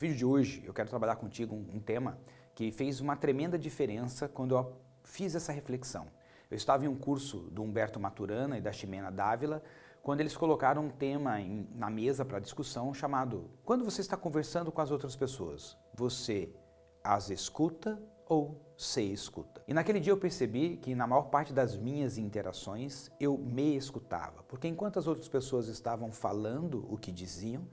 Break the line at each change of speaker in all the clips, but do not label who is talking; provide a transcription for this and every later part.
vídeo de hoje eu quero trabalhar contigo um, um tema que fez uma tremenda diferença quando eu fiz essa reflexão. Eu estava em um curso do Humberto Maturana e da Ximena Dávila, quando eles colocaram um tema em, na mesa para discussão chamado Quando você está conversando com as outras pessoas, você as escuta ou se escuta? E naquele dia eu percebi que na maior parte das minhas interações eu me escutava, porque enquanto as outras pessoas estavam falando o que diziam,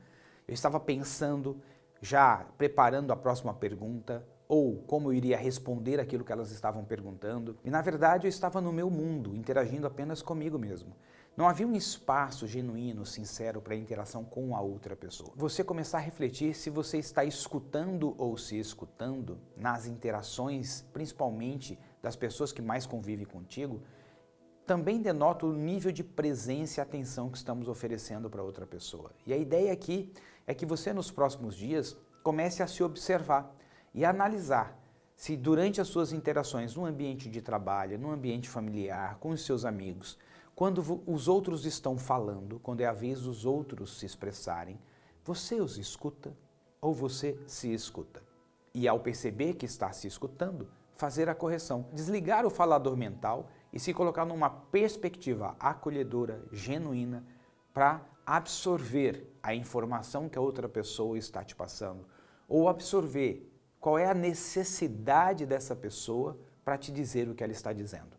eu estava pensando, já preparando a próxima pergunta ou como eu iria responder aquilo que elas estavam perguntando. E na verdade eu estava no meu mundo, interagindo apenas comigo mesmo. Não havia um espaço genuíno, sincero para interação com a outra pessoa. Você começar a refletir se você está escutando ou se escutando nas interações, principalmente das pessoas que mais convivem contigo, também denota o nível de presença e atenção que estamos oferecendo para outra pessoa. E a ideia aqui é que você nos próximos dias comece a se observar e analisar se durante as suas interações no ambiente de trabalho, no ambiente familiar, com os seus amigos, quando os outros estão falando, quando é a vez dos outros se expressarem, você os escuta ou você se escuta? E ao perceber que está se escutando, fazer a correção, desligar o falador mental e se colocar numa perspectiva acolhedora, genuína, para absorver a informação que a outra pessoa está te passando, ou absorver qual é a necessidade dessa pessoa para te dizer o que ela está dizendo.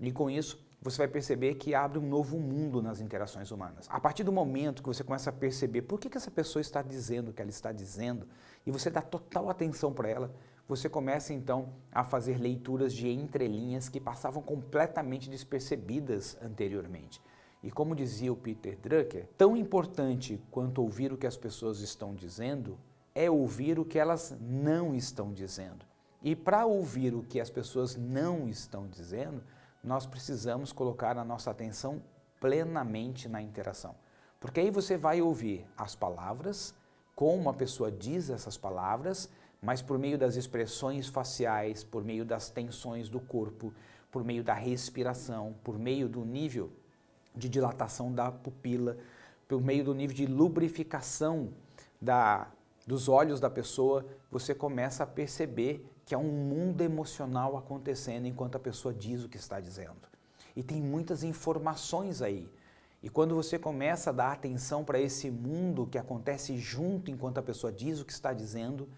E com isso, você vai perceber que abre um novo mundo nas interações humanas. A partir do momento que você começa a perceber por que, que essa pessoa está dizendo o que ela está dizendo, e você dá total atenção para ela, você começa então a fazer leituras de entrelinhas que passavam completamente despercebidas anteriormente. E como dizia o Peter Drucker, tão importante quanto ouvir o que as pessoas estão dizendo é ouvir o que elas não estão dizendo. E para ouvir o que as pessoas não estão dizendo, nós precisamos colocar a nossa atenção plenamente na interação. Porque aí você vai ouvir as palavras, como a pessoa diz essas palavras, mas por meio das expressões faciais, por meio das tensões do corpo, por meio da respiração, por meio do nível de dilatação da pupila, por meio do nível de lubrificação da, dos olhos da pessoa, você começa a perceber que há um mundo emocional acontecendo enquanto a pessoa diz o que está dizendo. E tem muitas informações aí. E quando você começa a dar atenção para esse mundo que acontece junto enquanto a pessoa diz o que está dizendo,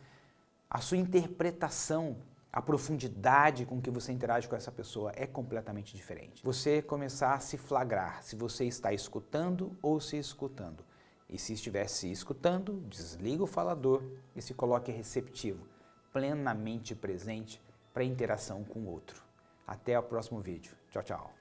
a sua interpretação, a profundidade com que você interage com essa pessoa é completamente diferente. Você começar a se flagrar se você está escutando ou se escutando. E se estiver se escutando, desliga o falador e se coloque receptivo, plenamente presente para a interação com o outro. Até o próximo vídeo. Tchau, tchau.